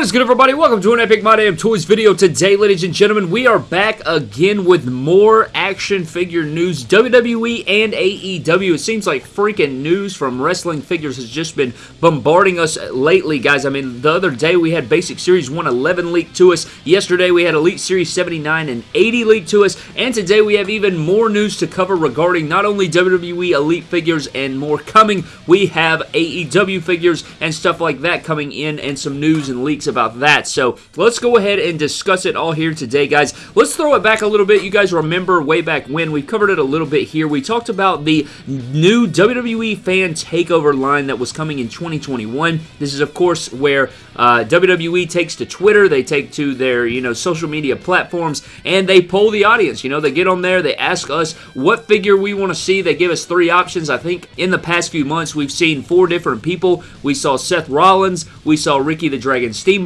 What is good everybody? Welcome to an Epic My Damn Toys video. Today, ladies and gentlemen, we are back again with more action figure news, WWE and AEW. It seems like freaking news from wrestling figures has just been bombarding us lately, guys. I mean, the other day we had Basic Series 111 leaked to us. Yesterday we had Elite Series 79 and 80 leaked to us. And today we have even more news to cover regarding not only WWE Elite figures and more coming, we have AEW figures and stuff like that coming in and some news and leaks about that. So let's go ahead and discuss it all here today, guys. Let's throw it back a little bit. You guys remember way back when we covered it a little bit here. We talked about the new WWE fan takeover line that was coming in 2021. This is, of course, where uh, WWE takes to Twitter, they take to their you know social media platforms, and they poll the audience. You know, they get on there, they ask us what figure we want to see. They give us three options. I think in the past few months we've seen four different people. We saw Seth Rollins, we saw Ricky the Dragon Steamboat,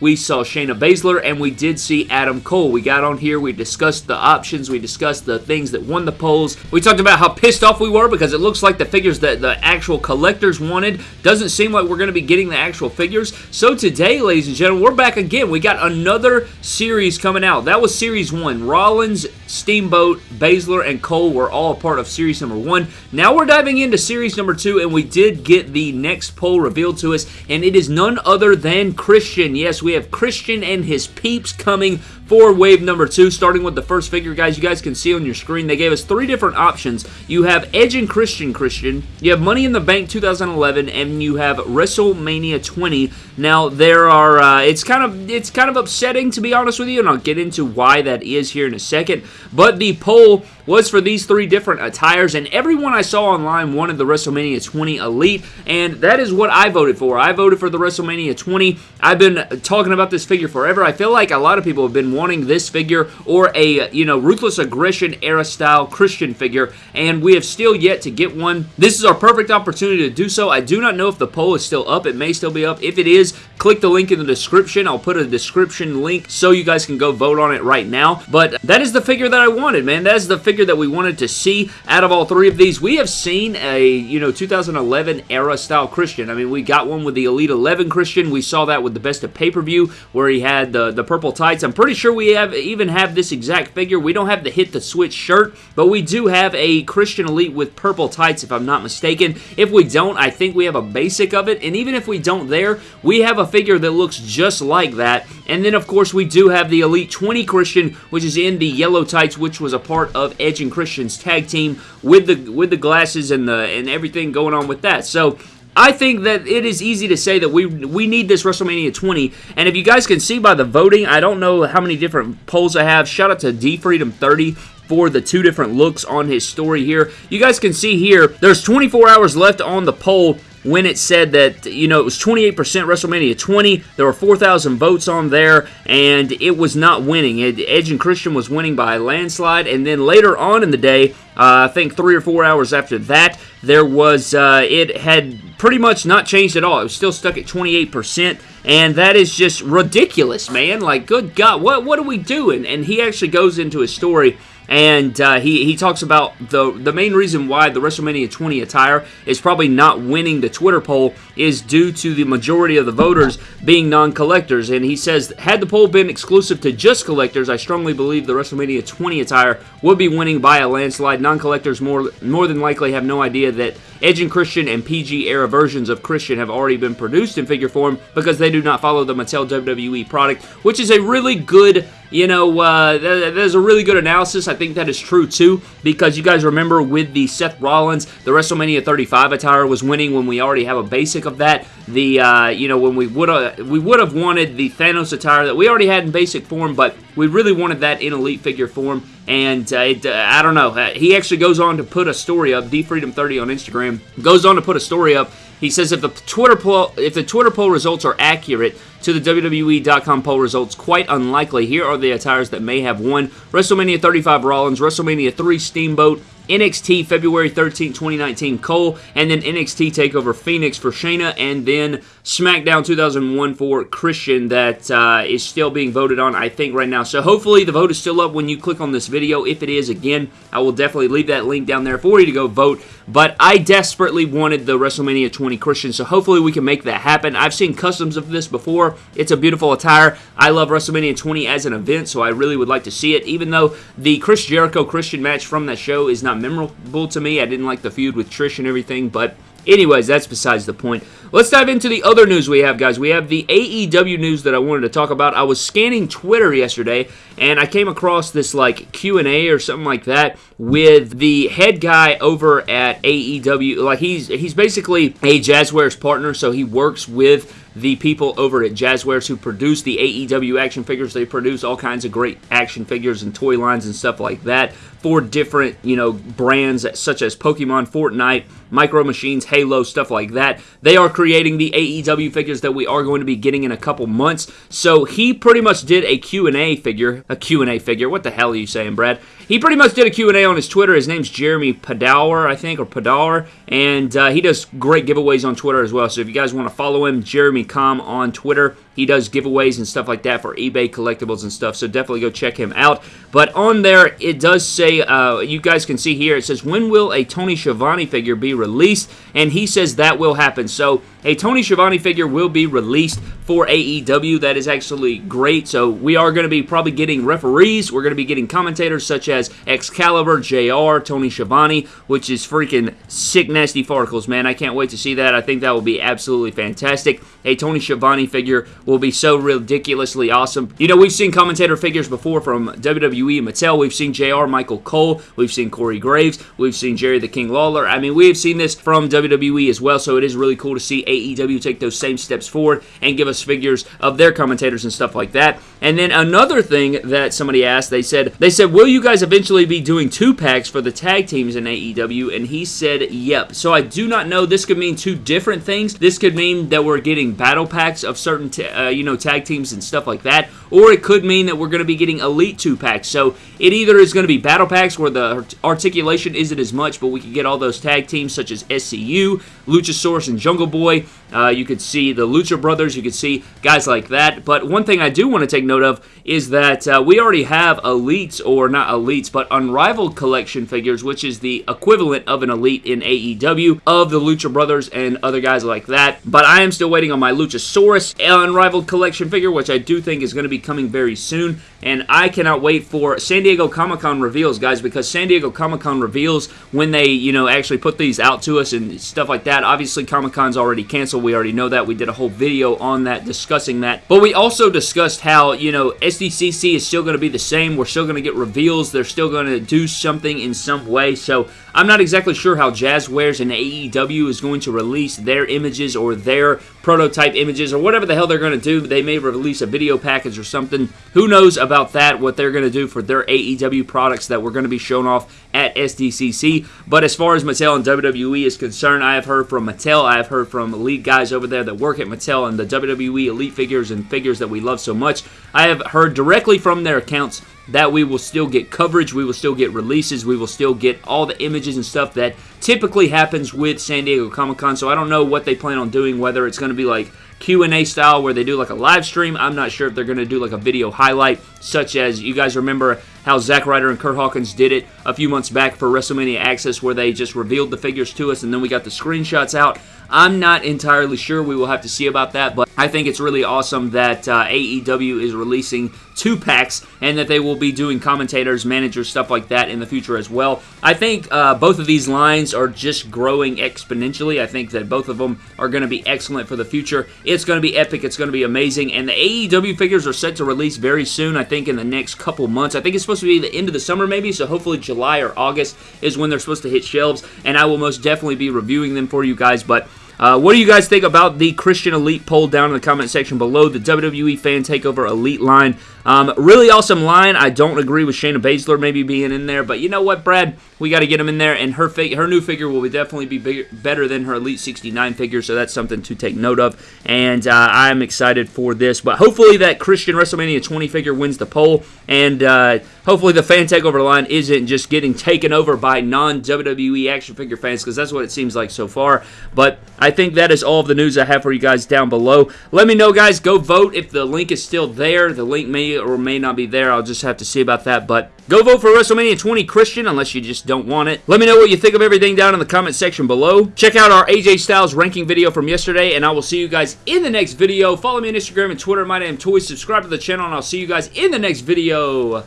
we saw Shayna Baszler, and we did see Adam Cole. We got on here, we discussed the options, we discussed the things that won the polls. We talked about how pissed off we were because it looks like the figures that the actual collectors wanted doesn't seem like we're going to be getting the actual figures. So today, ladies and gentlemen, we're back again. We got another series coming out. That was Series 1. Rollins, Steamboat, Baszler, and Cole were all a part of Series number 1. Now we're diving into Series number 2, and we did get the next poll revealed to us, and it is none other than Christian. Yes, we have Christian and his peeps coming for wave number two, starting with the first figure, guys. You guys can see on your screen, they gave us three different options. You have Edge and Christian Christian, you have Money in the Bank 2011, and you have WrestleMania 20. Now, there are, uh, it's kind of, it's kind of upsetting, to be honest with you, and I'll get into why that is here in a second, but the poll was for these three different attires, and everyone I saw online wanted the WrestleMania 20 Elite, and that is what I voted for. I voted for the WrestleMania 20. I've been talking about this figure forever. I feel like a lot of people have been wanting this figure or a, you know, Ruthless Aggression era style Christian figure, and we have still yet to get one. This is our perfect opportunity to do so. I do not know if the poll is still up. It may still be up. If it is, click the link in the description. I'll put a description link so you guys can go vote on it right now, but that is the figure that I wanted, man. That is the figure that we wanted to see out of all three of these. We have seen a, you know, 2011 era style Christian. I mean, we got one with the Elite 11 Christian. We saw that with the Best of Pay-Per-View where he had the, the purple tights. I'm pretty sure we have even have this exact figure. We don't have the Hit the Switch shirt, but we do have a Christian Elite with purple tights if I'm not mistaken. If we don't, I think we have a basic of it, and even if we don't there, we have a figure that looks just like that. And then, of course, we do have the Elite 20 Christian, which is in the yellow tights, which was a part of Edge and Christian's tag team with the with the glasses and the and everything going on with that. So I think that it is easy to say that we we need this WrestleMania 20. And if you guys can see by the voting, I don't know how many different polls I have. Shout out to D Freedom 30 for the two different looks on his story here. You guys can see here, there's 24 hours left on the poll when it said that, you know, it was 28% WrestleMania 20. There were 4,000 votes on there, and it was not winning. Edge and Christian was winning by a landslide, and then later on in the day, uh, I think three or four hours after that, there was, uh, it had pretty much not changed at all. It was still stuck at 28%, and that is just ridiculous, man. Like, good God, what, what are we doing? And he actually goes into his story and uh, he, he talks about the, the main reason why the WrestleMania 20 attire is probably not winning the Twitter poll is due to the majority of the voters being non-collectors. And he says, had the poll been exclusive to just collectors, I strongly believe the WrestleMania 20 attire would be winning by a landslide. Non-collectors more, more than likely have no idea that Edge and Christian and PG era versions of Christian have already been produced in figure form because they do not follow the Mattel WWE product, which is a really good you know, uh, there's a really good analysis. I think that is true too, because you guys remember with the Seth Rollins, the WrestleMania 35 attire was winning when we already have a basic of that. The uh, you know when we would have we would have wanted the Thanos attire that we already had in basic form, but we really wanted that in elite figure form. And uh, it, uh, I don't know. Uh, he actually goes on to put a story up. D Freedom 30 on Instagram goes on to put a story up he says if the Twitter poll if the Twitter poll results are accurate to the WWE.com poll results, quite unlikely. Here are the attires that may have won: WrestleMania 35 Rollins, WrestleMania 3 Steamboat, NXT February 13, 2019 Cole, and then NXT TakeOver Phoenix for Shayna, and then SmackDown 2001 for Christian that uh, is still being voted on, I think, right now. So hopefully the vote is still up when you click on this video. If it is, again, I will definitely leave that link down there for you to go vote. But I desperately wanted the WrestleMania 20 Christian, so hopefully we can make that happen. I've seen customs of this before. It's a beautiful attire. I love WrestleMania 20 as an event, so I really would like to see it. Even though the Chris Jericho Christian match from that show is not memorable to me, I didn't like the feud with Trish and everything, but anyways, that's besides the point. Let's dive into the other news we have, guys. We have the AEW news that I wanted to talk about. I was scanning Twitter yesterday, and I came across this, like, Q&A or something like that with the head guy over at AEW. Like, he's, he's basically a Jazwares partner, so he works with the people over at Jazwares who produce the AEW action figures. They produce all kinds of great action figures and toy lines and stuff like that for different, you know, brands such as Pokemon, Fortnite, Micro Machines, Halo, stuff like that. They are creating the AEW figures that we are going to be getting in a couple months. So he pretty much did a Q&A figure, a Q&A figure. What the hell are you saying, Brad? He pretty much did a Q&A on his Twitter. His name's Jeremy Padawer, I think, or Padawer, and uh, he does great giveaways on Twitter as well. So if you guys want to follow him, Jeremy Com on Twitter. He does giveaways and stuff like that for eBay collectibles and stuff, so definitely go check him out. But on there, it does say, uh, you guys can see here, it says, when will a Tony Schiavone figure be released? And he says that will happen. So a Tony Schiavone figure will be released for AEW. That is actually great. So we are going to be probably getting referees. We're going to be getting commentators such as Excalibur, JR, Tony Schiavone, which is freaking sick, nasty farticles, man. I can't wait to see that. I think that will be absolutely fantastic. A Tony Schiavone figure will be so ridiculously awesome. You know, we've seen commentator figures before from WWE and Mattel. We've seen JR Michael Cole. We've seen Corey Graves. We've seen Jerry the King Lawler. I mean, we have seen this from WWE as well, so it is really cool to see AEW take those same steps forward and give us figures of their commentators and stuff like that. And then another thing that somebody asked, they said, they said, will you guys eventually be doing two packs for the tag teams in AEW? And he said, yep. So I do not know. This could mean two different things. This could mean that we're getting battle packs of certain, uh, you know, tag teams and stuff like that. Or it could mean that we're going to be getting elite two packs. So it either is going to be battle packs where the articulation isn't as much, but we can get all those tag teams such as SCU, Luchasaurus, and Jungle Boy. Uh, you could see the Lucha Brothers. You could see guys like that. But one thing I do want to take note of is that uh, we already have elites, or not elites, but unrivaled collection figures, which is the equivalent of an elite in AEW of the Lucha Brothers and other guys like that. But I am still waiting on my Luchasaurus unrivaled collection figure, which I do think is going to be coming very soon. And I cannot wait for San Diego Comic Con reveals, guys, because San Diego Comic Con reveals when they, you know, actually put these out to us and stuff like that. Obviously, Comic Con's already canceled. We already know that. We did a whole video on that discussing that. But we also discussed how, you know, SDCC is still going to be the same. We're still going to get reveals. They're still going to do something in some way. So I'm not exactly sure how Jazwares and AEW is going to release their images or their prototype images or whatever the hell they're going to do. They may release a video package or something. Who knows about that, what they're going to do for their AEW products that we're going to be shown off at SDCC. But as far as Mattel and WWE is concerned, I have heard from Mattel, I have heard from elite guys over there that work at Mattel and the WWE elite figures and figures that we love so much. I have heard directly from their accounts that we will still get coverage, we will still get releases, we will still get all the images and stuff that typically happens with San Diego Comic-Con, so I don't know what they plan on doing, whether it's going to be like Q&A style where they do like a live stream. I'm not sure if they're going to do like a video highlight, such as you guys remember how Zack Ryder and Kurt Hawkins did it a few months back for WrestleMania Access where they just revealed the figures to us and then we got the screenshots out. I'm not entirely sure. We will have to see about that, but I think it's really awesome that uh, AEW is releasing two packs and that they will be doing commentators, managers, stuff like that in the future as well. I think uh, both of these lines are just growing exponentially. I think that both of them are going to be excellent for the future. It's going to be epic. It's going to be amazing. And the AEW figures are set to release very soon, I think in the next couple months. I think it's supposed to be the end of the summer maybe, so hopefully July or August is when they're supposed to hit shelves. And I will most definitely be reviewing them for you guys, but uh, what do you guys think about the Christian Elite poll down in the comment section below? The WWE Fan Takeover Elite line. Um, really awesome line. I don't agree with Shayna Baszler maybe being in there, but you know what, Brad? We got to get him in there, and her her new figure will definitely be bigger, better than her Elite 69 figure, so that's something to take note of. And uh, I'm excited for this, but hopefully that Christian WrestleMania 20 figure wins the poll, and uh, hopefully the fan takeover line isn't just getting taken over by non-WWE action figure fans because that's what it seems like so far. But I think that is all of the news I have for you guys down below. Let me know, guys. Go vote if the link is still there. The link may or may not be there. I'll just have to see about that. But go vote for WrestleMania 20 Christian unless you just don't want it. Let me know what you think of everything down in the comment section below. Check out our AJ Styles ranking video from yesterday, and I will see you guys in the next video. Follow me on Instagram and Twitter. My name is Toys. Subscribe to the channel, and I'll see you guys in the next video.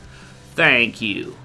Thank you.